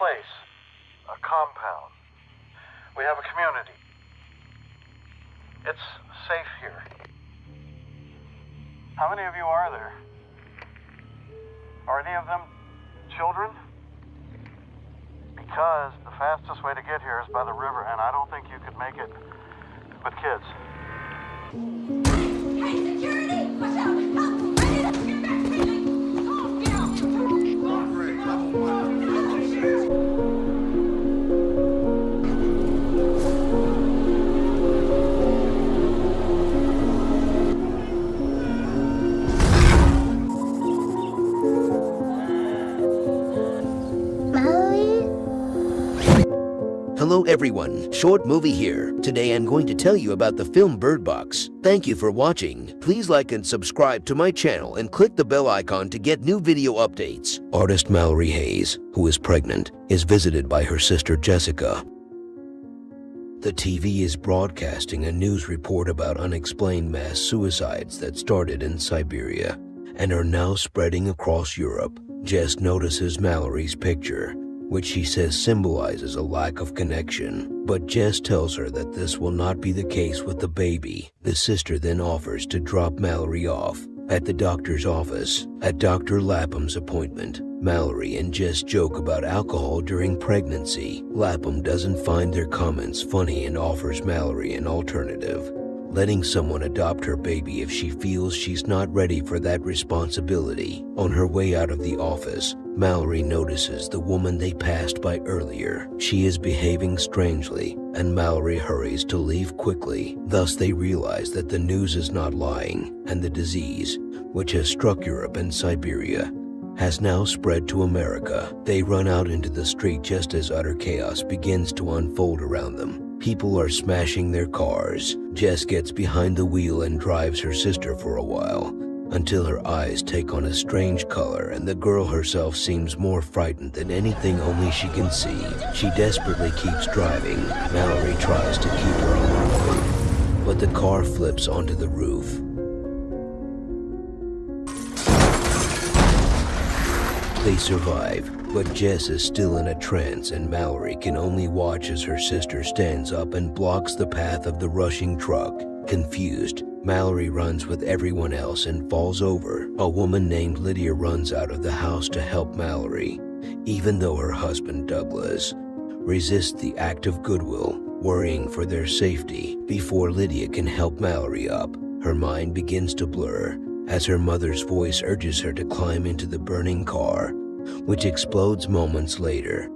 place, a compound. We have a community. It's safe here. How many of you are there? Are any of them children? Because the fastest way to get here is by the river, and I don't think you could make it with kids. Everyone, Short Movie here. Today I'm going to tell you about the film Bird Box. Thank you for watching. Please like and subscribe to my channel and click the bell icon to get new video updates. Artist Mallory Hayes, who is pregnant, is visited by her sister Jessica. The TV is broadcasting a news report about unexplained mass suicides that started in Siberia and are now spreading across Europe. Jess notices Mallory's picture, which she says symbolizes a lack of connection. But Jess tells her that this will not be the case with the baby. The sister then offers to drop Mallory off at the doctor's office. At Dr. Lapham's appointment, Mallory and Jess joke about alcohol during pregnancy. Lapham doesn't find their comments funny and offers Mallory an alternative letting someone adopt her baby if she feels she's not ready for that responsibility. On her way out of the office, Mallory notices the woman they passed by earlier. She is behaving strangely, and Mallory hurries to leave quickly. Thus, they realize that the news is not lying, and the disease, which has struck Europe and Siberia, has now spread to America. They run out into the street just as utter chaos begins to unfold around them. People are smashing their cars. Jess gets behind the wheel and drives her sister for a while, until her eyes take on a strange color and the girl herself seems more frightened than anything only she can see. She desperately keeps driving. Mallory tries to keep her on but the car flips onto the roof. They survive, but Jess is still in a trance and Mallory can only watch as her sister stands up and blocks the path of the rushing truck. Confused, Mallory runs with everyone else and falls over. A woman named Lydia runs out of the house to help Mallory, even though her husband Douglas resists the act of goodwill, worrying for their safety. Before Lydia can help Mallory up, her mind begins to blur as her mother's voice urges her to climb into the burning car, which explodes moments later.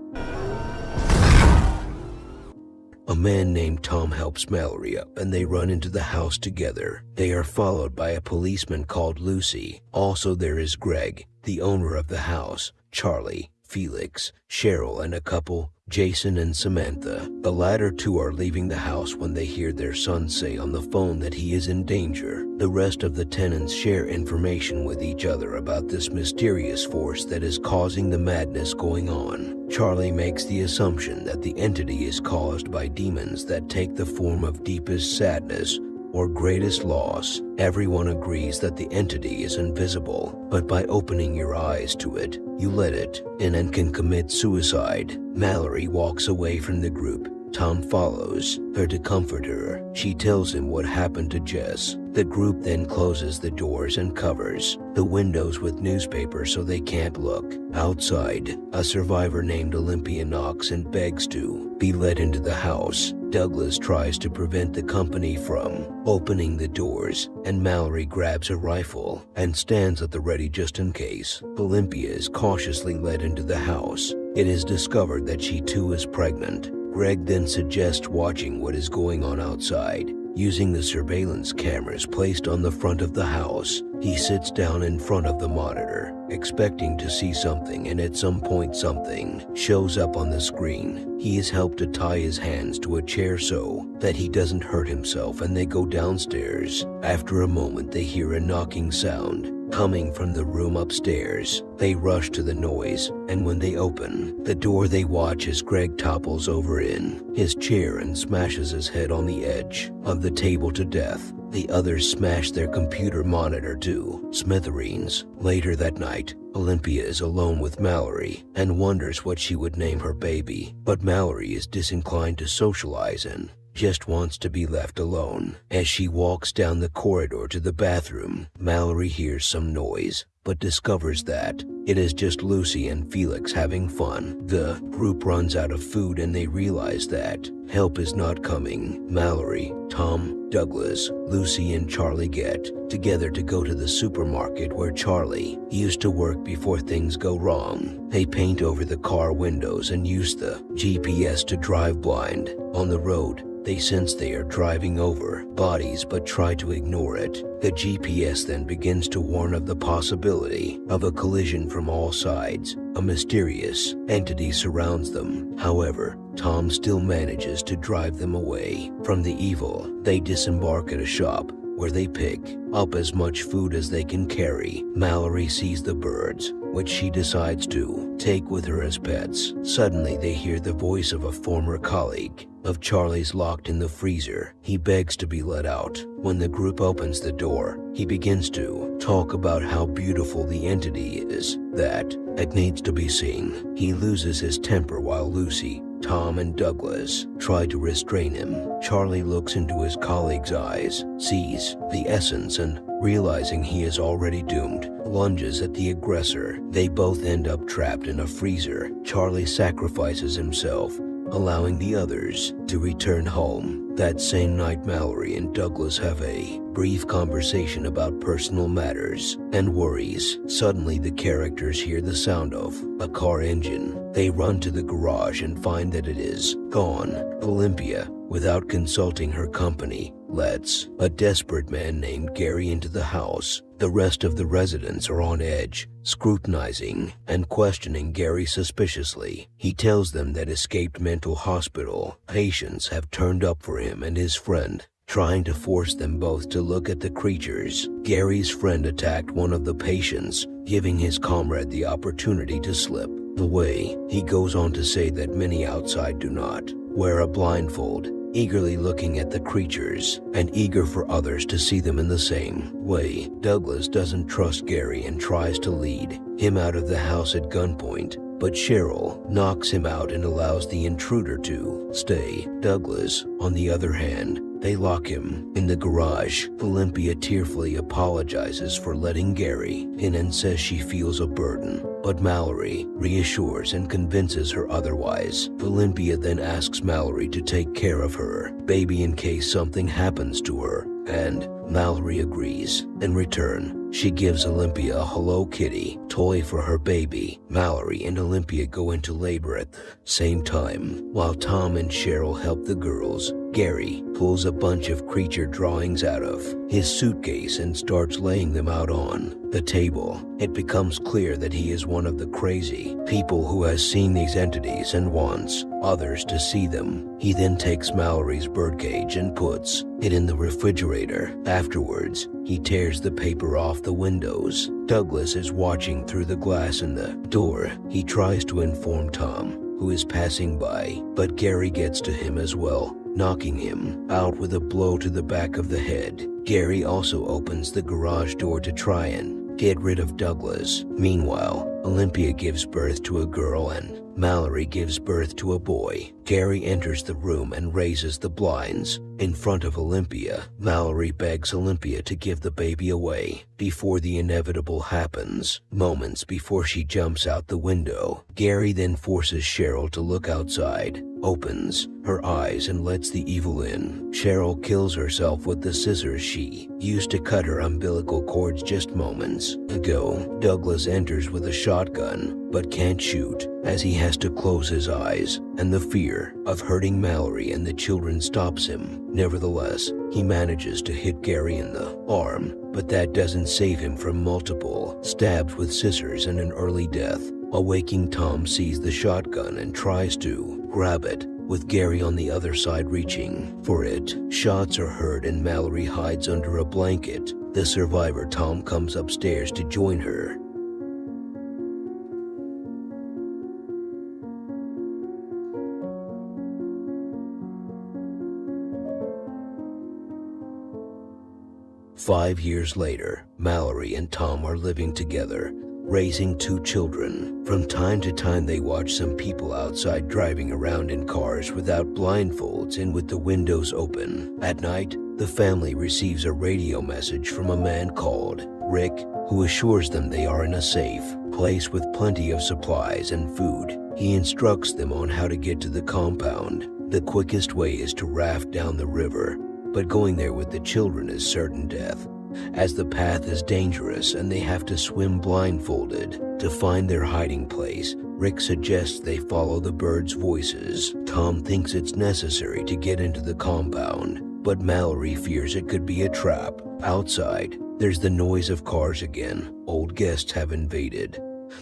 A man named Tom helps Mallory up and they run into the house together. They are followed by a policeman called Lucy. Also, there is Greg, the owner of the house, Charlie, Felix, Cheryl, and a couple, Jason and Samantha. The latter two are leaving the house when they hear their son say on the phone that he is in danger. The rest of the tenants share information with each other about this mysterious force that is causing the madness going on. Charlie makes the assumption that the entity is caused by demons that take the form of deepest sadness or greatest loss, everyone agrees that the entity is invisible, but by opening your eyes to it, you let it and can commit suicide. Mallory walks away from the group. Tom follows her to comfort her. She tells him what happened to Jess. The group then closes the doors and covers the windows with newspaper so they can't look. Outside, a survivor named Olympia knocks and begs to be let into the house. Douglas tries to prevent the company from opening the doors, and Mallory grabs a rifle and stands at the ready just in case. Olympia is cautiously led into the house. It is discovered that she too is pregnant. Greg then suggests watching what is going on outside. Using the surveillance cameras placed on the front of the house, he sits down in front of the monitor, expecting to see something, and at some point, something shows up on the screen. He is helped to tie his hands to a chair so that he doesn't hurt himself, and they go downstairs. After a moment, they hear a knocking sound. Coming from the room upstairs. They rush to the noise, and when they open the door, they watch as Greg topples over in his chair and smashes his head on the edge of the table to death. The others smash their computer monitor to smithereens. Later that night, Olympia is alone with Mallory and wonders what she would name her baby. But Mallory is disinclined to socialize and just wants to be left alone. As she walks down the corridor to the bathroom, Mallory hears some noise, but discovers that it is just Lucy and Felix having fun. The group runs out of food and they realize that help is not coming. Mallory, Tom, Douglas, Lucy, and Charlie get together to go to the supermarket where Charlie used to work before things go wrong. They paint over the car windows and use the GPS to drive blind. On the road, they sense they are driving over bodies but try to ignore it. The GPS then begins to warn of the possibility of a collision from all sides. A mysterious entity surrounds them. However, Tom still manages to drive them away from the evil. They disembark at a shop where they pick up as much food as they can carry. Mallory sees the birds, which she decides to take with her as pets. Suddenly, they hear the voice of a former colleague of Charlie's locked in the freezer. He begs to be let out. When the group opens the door, he begins to talk about how beautiful the entity is, that it needs to be seen. He loses his temper while Lucy Tom and Douglas try to restrain him. Charlie looks into his colleague's eyes, sees the essence, and realizing he is already doomed, lunges at the aggressor. They both end up trapped in a freezer. Charlie sacrifices himself, allowing the others to return home. That same night, Mallory and Douglas have a brief conversation about personal matters and worries. Suddenly, the characters hear the sound of a car engine. They run to the garage and find that it is gone. Olympia, without consulting her company, lets a desperate man named Gary into the house. The rest of the residents are on edge, scrutinizing and questioning Gary suspiciously. He tells them that escaped mental hospital patients have turned up for him and his friend, trying to force them both to look at the creatures. Gary's friend attacked one of the patients, giving his comrade the opportunity to slip away. He goes on to say that many outside do not wear a blindfold eagerly looking at the creatures and eager for others to see them in the same way. Douglas doesn't trust Gary and tries to lead him out of the house at gunpoint, but Cheryl knocks him out and allows the intruder to stay. Douglas, on the other hand, they lock him in the garage. Olympia tearfully apologizes for letting Gary in and says she feels a burden. But Mallory reassures and convinces her otherwise. Olympia then asks Mallory to take care of her baby in case something happens to her and Mallory agrees. In return, she gives Olympia a Hello Kitty toy for her baby. Mallory and Olympia go into labor at the same time. While Tom and Cheryl help the girls, Gary pulls a bunch of creature drawings out of his suitcase and starts laying them out on the table. It becomes clear that he is one of the crazy people who has seen these entities and wants others to see them. He then takes Mallory's birdcage and puts it in the refrigerator. Afterwards, he tears the paper off the windows. Douglas is watching through the glass in the door. He tries to inform Tom, who is passing by, but Gary gets to him as well, knocking him out with a blow to the back of the head. Gary also opens the garage door to try and get rid of Douglas. Meanwhile, Olympia gives birth to a girl and Mallory gives birth to a boy. Gary enters the room and raises the blinds. In front of Olympia, Mallory begs Olympia to give the baby away before the inevitable happens. Moments before she jumps out the window, Gary then forces Cheryl to look outside, opens her eyes and lets the evil in. Cheryl kills herself with the scissors she used to cut her umbilical cords just moments ago. Douglas enters with a shotgun but can't shoot as he has to close his eyes, and the fear of hurting Mallory and the children stops him. Nevertheless, he manages to hit Gary in the arm, but that doesn't save him from multiple stabs with scissors and an early death. Awaking Tom sees the shotgun and tries to grab it, with Gary on the other side reaching for it. Shots are heard and Mallory hides under a blanket the survivor Tom comes upstairs to join her. Five years later, Mallory and Tom are living together, raising two children. From time to time, they watch some people outside driving around in cars without blindfolds and with the windows open. At night, the family receives a radio message from a man called Rick, who assures them they are in a safe place with plenty of supplies and food. He instructs them on how to get to the compound. The quickest way is to raft down the river, but going there with the children is certain death, as the path is dangerous and they have to swim blindfolded. To find their hiding place, Rick suggests they follow the birds' voices. Tom thinks it's necessary to get into the compound, but Mallory fears it could be a trap. Outside, there's the noise of cars again. Old guests have invaded.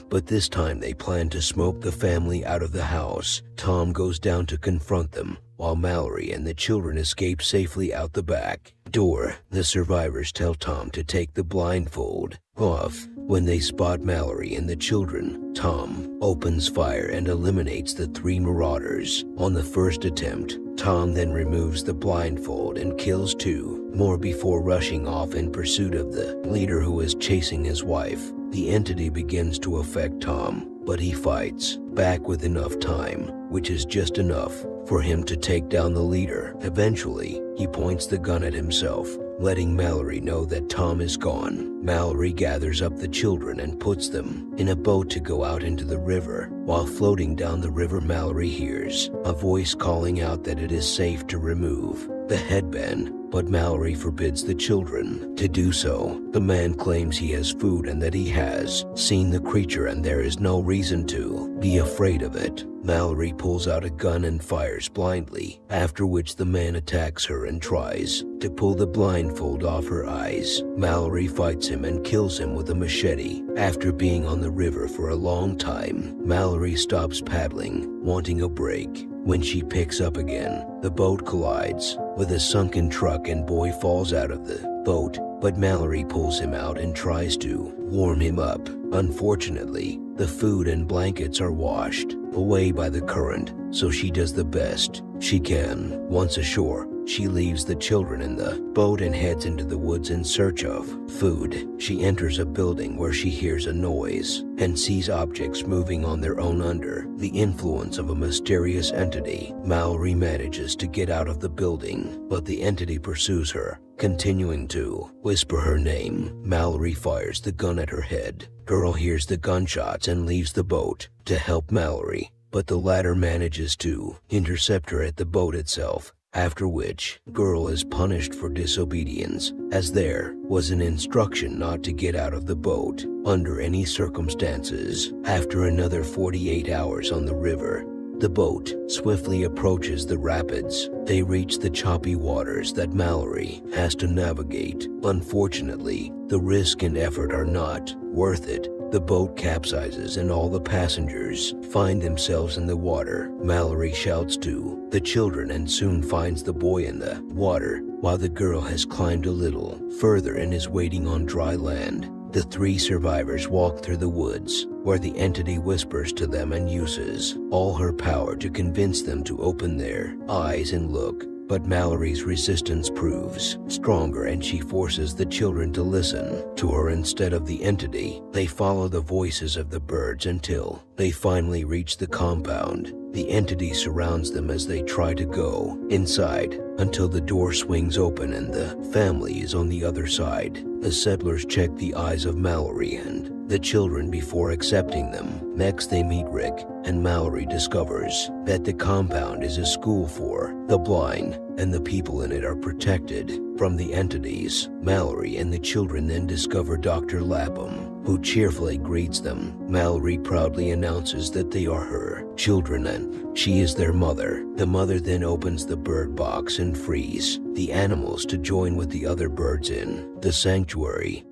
But this time they plan to smoke the family out of the house. Tom goes down to confront them, while Mallory and the children escape safely out the back door. The survivors tell Tom to take the blindfold off. When they spot Mallory and the children, Tom opens fire and eliminates the three marauders. On the first attempt, Tom then removes the blindfold and kills two more before rushing off in pursuit of the leader who is chasing his wife. The entity begins to affect Tom, but he fights back with enough time, which is just enough for him to take down the leader. Eventually, he points the gun at himself, letting Mallory know that Tom is gone. Mallory gathers up the children and puts them in a boat to go out into the river. While floating down the river, Mallory hears a voice calling out that it is safe to remove the headband but Mallory forbids the children to do so. The man claims he has food and that he has seen the creature and there is no reason to be afraid of it. Mallory pulls out a gun and fires blindly, after which the man attacks her and tries to pull the blindfold off her eyes. Mallory fights him and kills him with a machete. After being on the river for a long time, Mallory stops paddling, wanting a break. When she picks up again, the boat collides with a sunken truck and Boy falls out of the boat, but Mallory pulls him out and tries to warm him up. Unfortunately, the food and blankets are washed away by the current, so she does the best she can. Once ashore, she leaves the children in the boat and heads into the woods in search of food. She enters a building where she hears a noise and sees objects moving on their own under the influence of a mysterious entity. Mallory manages to get out of the building, but the entity pursues her, continuing to whisper her name. Mallory fires the gun at her head. Girl hears the gunshots and leaves the boat to help Mallory, but the latter manages to intercept her at the boat itself after which girl is punished for disobedience as there was an instruction not to get out of the boat under any circumstances. After another 48 hours on the river, the boat swiftly approaches the rapids. They reach the choppy waters that Mallory has to navigate. Unfortunately, the risk and effort are not worth it the boat capsizes and all the passengers find themselves in the water. Mallory shouts to the children and soon finds the boy in the water while the girl has climbed a little further and is waiting on dry land. The three survivors walk through the woods where the entity whispers to them and uses all her power to convince them to open their eyes and look but Mallory's resistance proves stronger and she forces the children to listen to her instead of the entity. They follow the voices of the birds until they finally reach the compound. The entity surrounds them as they try to go inside until the door swings open and the family is on the other side. The settlers check the eyes of Mallory and the children before accepting them. Next, they meet Rick, and Mallory discovers that the compound is a school for the blind, and the people in it are protected from the entities. Mallory and the children then discover Dr. Lapham, who cheerfully greets them. Mallory proudly announces that they are her children and she is their mother. The mother then opens the bird box and frees the animals to join with the other birds in the sanctuary.